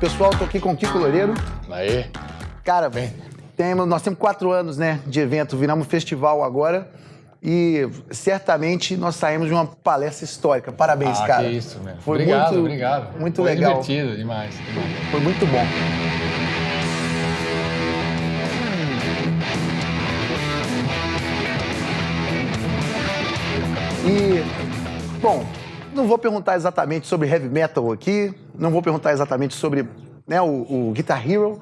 Pessoal, tô aqui com o Kiko Loureiro. Aí. Cara, temos, nós temos quatro anos né, de evento, viramos festival agora. E certamente nós saímos de uma palestra histórica. Parabéns, ah, cara. Que isso, mesmo. Foi obrigado, muito, obrigado. Muito Foi legal. divertido demais, demais. Foi muito bom. E, bom, não vou perguntar exatamente sobre heavy metal aqui, não vou perguntar exatamente sobre né, o, o Guitar Hero,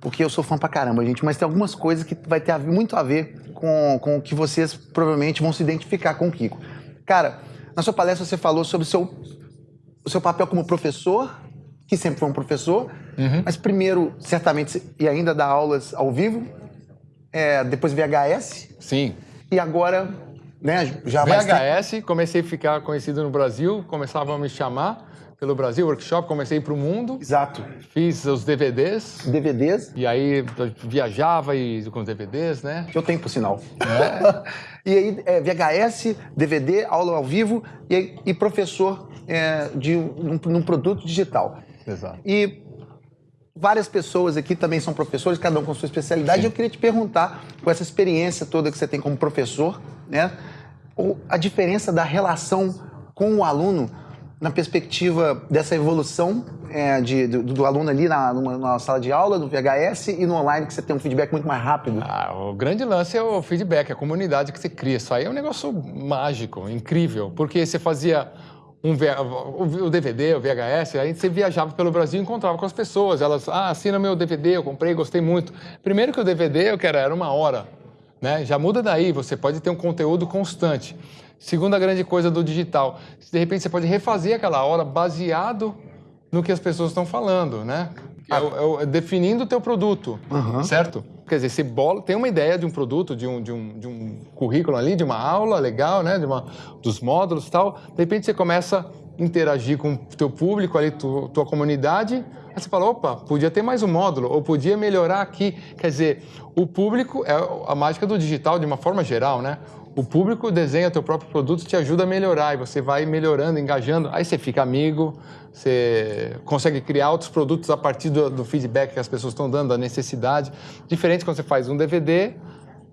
porque eu sou fã pra caramba, gente, mas tem algumas coisas que vai ter muito a ver com, com o que vocês provavelmente vão se identificar com o Kiko. Cara, na sua palestra você falou sobre o seu, o seu papel como professor, que sempre foi um professor, Uhum. mas primeiro, certamente, e ainda dá aulas ao vivo, é, depois VHS, Sim. e agora, né, já VHS, comecei a ficar conhecido no Brasil, começavam a me chamar pelo Brasil, workshop, comecei para o mundo, Exato. fiz os DVDs, DVDs, e aí viajava e, com os DVDs, né? que eu tenho, por sinal. É. e aí, é, VHS, DVD, aula ao vivo e, e professor é, de um, num produto digital. Exato. E várias pessoas aqui também são professores, cada um com sua especialidade. Sim. Eu queria te perguntar, com essa experiência toda que você tem como professor, né, o- a diferença da relação com o aluno na perspectiva dessa evolução é, de- do, do aluno ali na, numa, numa sala de aula, no VHS e no online, que você tem um feedback muito mais rápido. Ah, o grande lance é o feedback, a comunidade que você cria. Isso aí é um negócio mágico, incrível, porque você fazia um o DVD, o VHS, aí você viajava pelo Brasil e encontrava com as pessoas. Elas, ah, assina meu DVD, eu comprei, gostei muito. Primeiro que o DVD, eu quero, era uma hora, né? Já muda daí, você pode ter um conteúdo constante. Segunda grande coisa do digital, de repente você pode refazer aquela hora baseado no que as pessoas estão falando, né? É é é definindo o teu produto, certo? Quer dizer, você bola, tem uma ideia de um produto, de um, de, um, de um currículo ali, de uma aula legal, né? De uma, dos módulos e tal. De repente você começa a interagir com o teu público ali, tu, tua comunidade. Aí você fala, opa, podia ter mais um módulo, ou podia melhorar aqui. Quer dizer, o público é a mágica do digital de uma forma geral, né? O público desenha teu próprio produto, te ajuda a melhorar e você vai melhorando, engajando. Aí você fica amigo, você consegue criar outros produtos a partir do, do feedback que as pessoas estão dando, da necessidade. Diferente quando você faz um DVD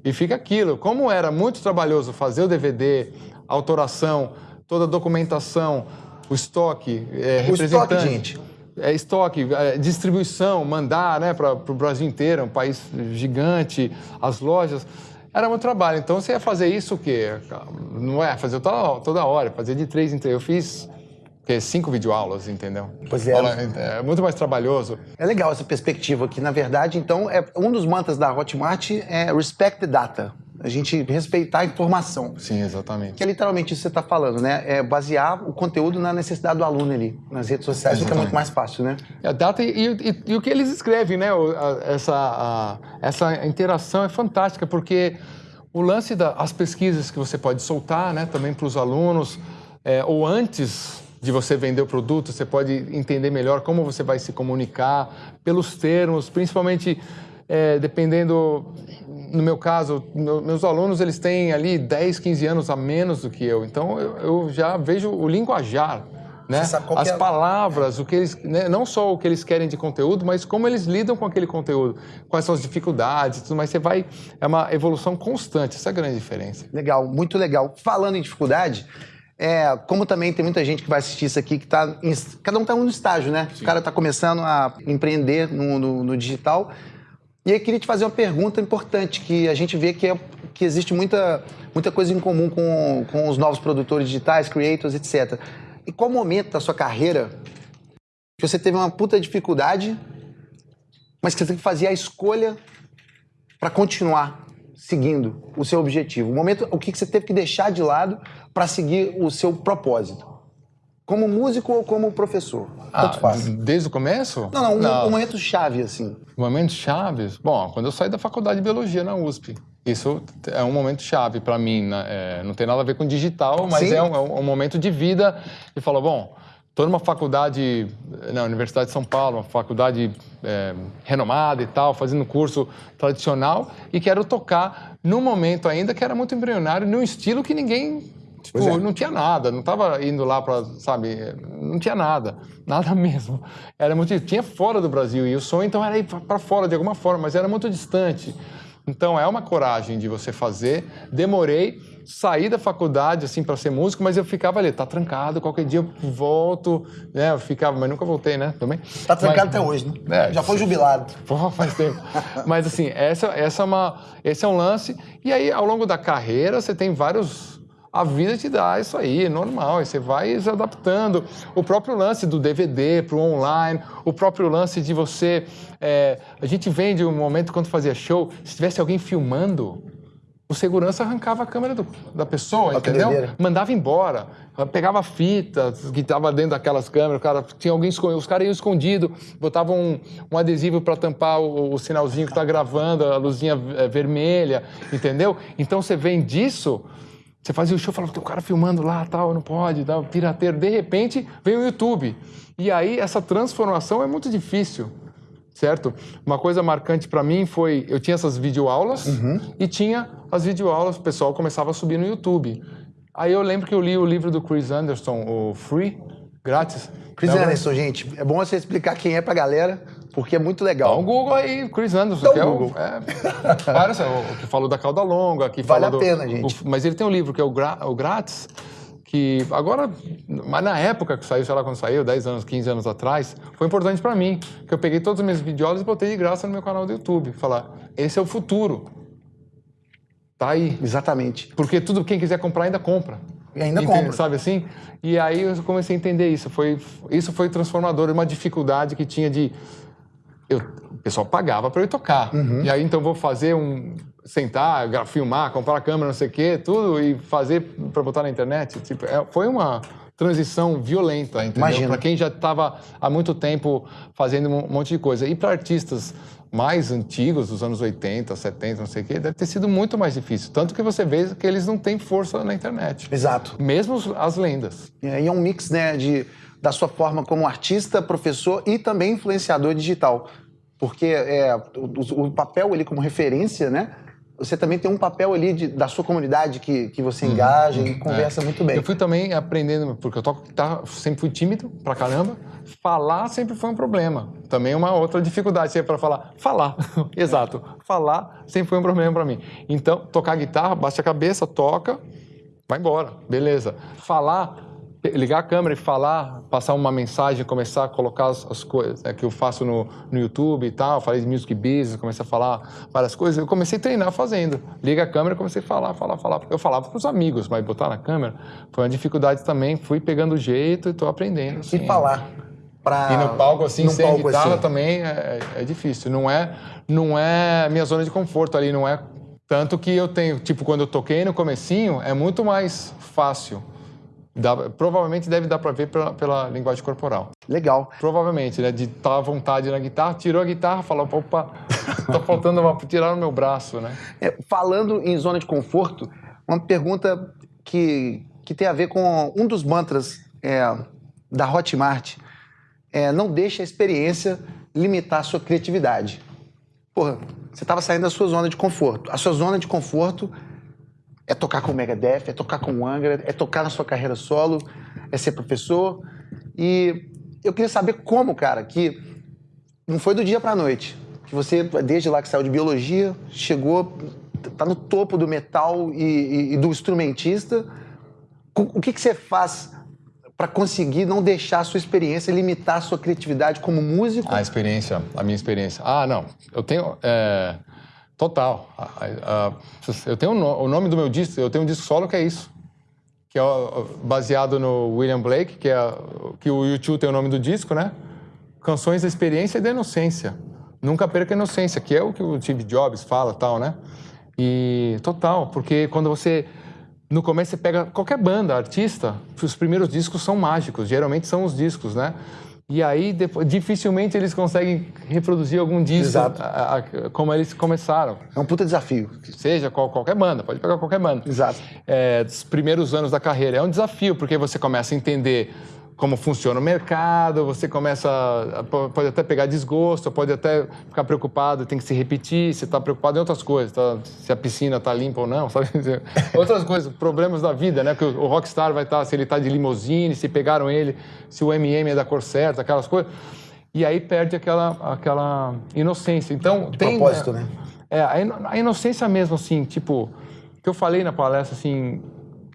e fica aquilo. Como era muito trabalhoso fazer o DVD, autoração, toda a documentação, o estoque, é, O estoque, representante. gente. É, estoque, é, distribuição, mandar né, para o Brasil inteiro, um país gigante, as lojas. Era muito trabalho. Então você ia fazer isso o quê? Não é fazer toda, toda hora, fazer de três em três. Eu fiz o quê? cinco videoaulas, entendeu? Pois é. Olha, É muito mais trabalhoso. É legal essa perspectiva aqui. Na verdade, então, é, um dos mantras da Hotmart é respect the data. A gente respeitar a informação. Sim, exatamente. Que é literalmente isso que você está falando, né? É basear o conteúdo na necessidade do aluno ali. Nas redes sociais fica Exatamente. muito mais fácil, né? A data e, e- e o que eles escrevem, né? Essa, a- essa interação é fantástica, porque o lance das pesquisas que você pode soltar né, também para os alunos, é, ou antes de você vender o produto, você pode entender melhor como você vai se comunicar, pelos termos, principalmente é, dependendo, no meu caso, meu- meus alunos eles têm ali 10, 15 anos a menos do que eu, então eu, eu já vejo o linguajar, né? As é palavras, o que eles, né, não só o que eles querem de conteúdo, mas como eles lidam com aquele conteúdo, quais são as dificuldades, tudo mais. Você vai é uma evolução constante. Essa é a grande diferença. Legal, muito legal. Falando em dificuldade, é, como também tem muita gente que vai assistir isso aqui que tá. Em, cada um tá no estágio, né? O cara tá começando a empreender no, no- no digital. E aí queria te fazer uma pergunta importante, que a gente vê que, é- que existe muita, muita coisa em comum com, com os novos produtores digitais, creators, etc. E qual momento da sua carreira que você teve uma puta dificuldade, mas que você fazia a escolha para continuar seguindo o seu objetivo? O momento, o que que você teve que deixar de lado para seguir o seu propósito? Como músico ou como professor? Tanto faz. Ah, desde o começo? Não, não, um, um momento chave, assim. Momentos chaves? Bom, quando eu saí da faculdade de biologia na USP. Isso é um momento chave para mim. né? É, não tem nada a ver com digital, mas é um, é um momento de vida. E falou, bom, estou numa faculdade, na Universidade de São Paulo, uma faculdade é, renomada e tal, fazendo curso tradicional e quero tocar num momento ainda que era muito embrionário, num estilo que ninguém Tipo, é. não tinha nada, não estava indo lá para, sabe, não tinha nada, nada mesmo. Era muito, tinha fora do Brasil e o sonho então era ir para fora de alguma forma, mas era muito distante. Então é uma coragem de você fazer. Demorei, saí da faculdade assim para ser músico, mas eu ficava ali, tá trancado, qualquer dia eu volto, né? Eu ficava, mas nunca voltei, né? Também. Tá trancado mas, até hoje, né? É, Já foi jubilado. Porra, faz tempo. mas assim, essa, essa é uma, esse é um lance. E aí, ao longo da carreira, você tem vários a vida te dá isso aí, é normal, e você vai se adaptando. O próprio lance do DVD para o online, o próprio lance de você. É, a gente vende um momento quando fazia show, se tivesse alguém filmando, o segurança arrancava a câmera do, da pessoa, entendeu? Mandava embora, pegava fita que estava dentro daquelas câmeras, cara, tinha alguém escondido, os caras iam escondido, botavam um, um adesivo para tampar o, o, sinalzinho que está gravando, a luzinha é, vermelha, entendeu? Então você vem disso você fazia o show, falava, tem um cara filmando lá, tal, não pode, tal, pirateiro. De repente, vem o YouTube. E aí, essa transformação é muito difícil, certo? Uma coisa marcante para mim foi, eu tinha essas videoaulas uhum. e tinha as videoaulas, o pessoal começava a subir no YouTube. Aí eu lembro que eu li o livro do Chris Anderson, o Free, grátis. Chris Anderson, gente, é bom você explicar quem é pra galera porque é muito legal. Dá um Google aí, Chris Anderson, Dá que um é Google. É, vários, o que falou da cauda longa, que vale a pena, gente. O, mas ele tem um livro que é o, Gra, o Grátis, que agora, mas na época que saiu, sei lá quando saiu, 10 anos, 15 anos atrás, foi importante para mim, que eu peguei todos os meus videoaulas e botei de graça no meu canal do YouTube, falar, esse é o futuro. Tá aí. Exatamente. Porque tudo quem quiser comprar ainda compra. E ainda Entende, compra. Sabe assim? E aí eu comecei a entender isso. Foi, isso foi transformador, uma dificuldade que tinha de eu, o pessoal pagava para eu tocar. Uhum. E aí então vou fazer um sentar, filmar, comprar a câmera, não sei o quê, tudo e fazer para botar na internet. Tipo, é, foi uma transição violenta, entendeu? Para quem já estava há muito tempo fazendo um monte de coisa. E para artistas mais antigos, dos anos 80, 70, não sei o quê, deve ter sido muito mais difícil. Tanto que você vê que eles não têm força na internet. Exato. Mesmo as lendas. E aí é um mix, né, de da sua forma como artista, professor e também influenciador digital. Porque é, o, o papel ali como referência, né? Você também tem um papel ali de, da sua comunidade que, que você uhum. engaja uhum, e conversa é. muito bem. Eu fui também aprendendo, porque eu toco guitarra, sempre fui tímido pra caramba. Falar sempre foi um problema. Também uma outra dificuldade sempre para falar. Falar, exato. Falar sempre foi um problema para mim. Então, tocar guitarra, baixa a cabeça, toca, vai embora, beleza. Falar, ligar a câmera e falar, passar uma mensagem, começar a colocar as, as coisas é, que eu faço no, no YouTube e tal, falei de music business, comecei a falar várias coisas, eu comecei a treinar fazendo. Liga a câmera e comecei a falar, falar, falar. Eu falava para os amigos, mas botar na câmera foi uma dificuldade também, fui pegando o jeito e estou aprendendo. Assim. E falar. Pra... E no palco assim, sem palco guitarra assim. também é, é, difícil. Não é, não é minha zona de conforto ali, não é tanto que eu tenho, tipo, quando eu toquei no comecinho, é muito mais fácil Dá, provavelmente deve dar para ver pela, pela, linguagem corporal. Legal. Provavelmente, né? De estar tá à vontade na guitarra, tirou a guitarra, falou, opa, tá faltando uma, tirar o meu braço, né? É, falando em zona de conforto, uma pergunta que, que tem a ver com um dos mantras é, da Hotmart. É, não deixe a experiência limitar a sua criatividade. Porra, você estava saindo da sua zona de conforto. A sua zona de conforto é tocar com o Megadeth, é tocar com o Angra, é tocar na sua carreira solo, é ser professor. E eu queria saber como, cara, que não foi do dia para a noite. Que você, desde lá que saiu de biologia, chegou, tá no topo do metal e, e, e do instrumentista. O que, que você faz para conseguir não deixar a sua experiência limitar a sua criatividade como músico? A experiência, a minha experiência. Ah, não. Eu tenho. É Total. Eu tenho o nome do meu disco, eu tenho um disco solo que é isso. Que é baseado no William Blake, que é que o YouTube tem o nome do disco, né? Canções da experiência e da inocência. Nunca perca a inocência, que é o que o Steve Jobs fala, tal, né? E total, porque quando você no começo você pega qualquer banda, artista, os primeiros discos são mágicos, geralmente são os discos, né? E aí, depois, dificilmente eles conseguem reproduzir algum disco a, a, como eles começaram. É um puta desafio. Seja qual, qualquer banda, pode pegar qualquer banda. Exato. É, dos primeiros anos da carreira. É um desafio, porque você começa a entender como funciona o mercado, você começa, a, pode até pegar desgosto, pode até ficar preocupado, tem que se repetir, você está preocupado em outras coisas, tá? se a piscina está limpa ou não, sabe? outras coisas, problemas da vida, né? Que o, o rockstar vai estar, tá, se ele está de limusine, se pegaram ele, se o MM é da cor certa, aquelas coisas. E aí perde aquela, aquela inocência. Então, de tem... propósito, né? É, a inocência mesmo, assim, tipo, que eu falei na palestra, assim,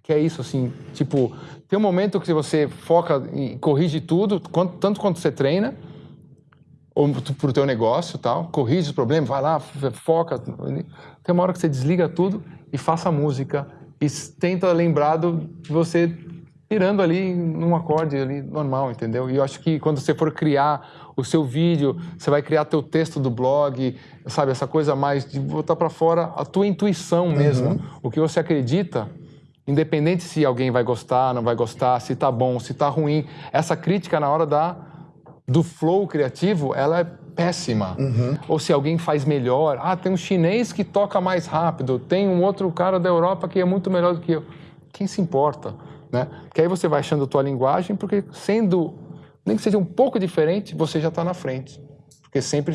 que é isso, assim, tipo, tem um momento que você foca e corrige tudo, quanto, tanto quanto você treina, ou para o teu negócio tal, corrige os problemas, vai lá, foca. Tem uma hora que você desliga tudo e faça música e tenta lembrar de você pirando ali num acorde ali normal, entendeu? E eu acho que quando você for criar o seu vídeo, você vai criar teu texto do blog, sabe, essa coisa mais de botar para fora a tua intuição mesmo, uhum. o que você acredita, independente se alguém vai gostar, não vai gostar, se tá bom, se tá ruim, essa crítica na hora da do flow criativo, ela é péssima. Uhum. Ou se alguém faz melhor, ah, tem um chinês que toca mais rápido, tem um outro cara da Europa que é muito melhor do que eu. Quem se importa? Né? Porque aí você vai achando a tua linguagem, porque sendo, nem que seja um pouco diferente, você já está na frente. Porque sempre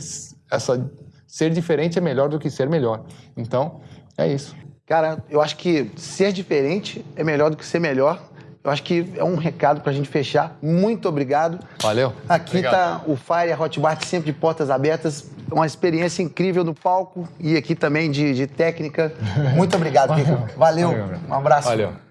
essa ser diferente é melhor do que ser melhor. Então, é isso. Cara, eu acho que ser diferente é melhor do que ser melhor. Eu acho que é um recado para a gente fechar. Muito obrigado. Valeu. Aqui está o Fire, a Hotbar sempre de portas abertas. Uma experiência incrível no palco e aqui também de, de técnica. Muito obrigado, Valeu. Valeu. Um abraço. Valeu.